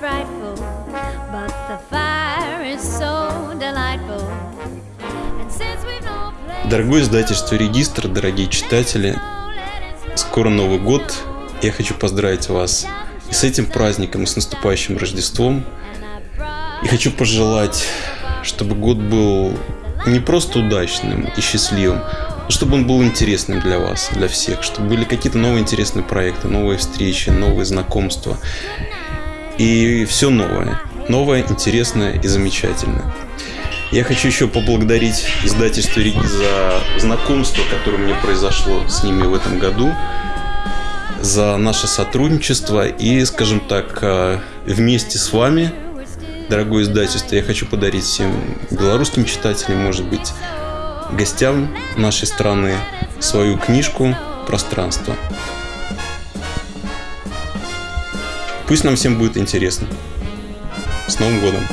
frightful, but the fire is so delightful. Дорогое издательство «Регистр», дорогие читатели, скоро Новый год. Я хочу поздравить вас и с этим праздником, и с наступающим Рождеством. И хочу пожелать, чтобы год был не просто удачным и счастливым, но чтобы он был интересным для вас, для всех, чтобы были какие-то новые интересные проекты, новые встречи, новые знакомства. И все новое. Новое, интересное и замечательное. Я хочу еще поблагодарить издательство Риги за знакомство, которое мне произошло с ними в этом году, за наше сотрудничество и, скажем так, э, вместе с вами, дорогое издательство, я хочу подарить всем белорусским читателям, может быть, гостям нашей страны свою книжку «Пространство». Пусть нам всем будет интересно. С Новым годом!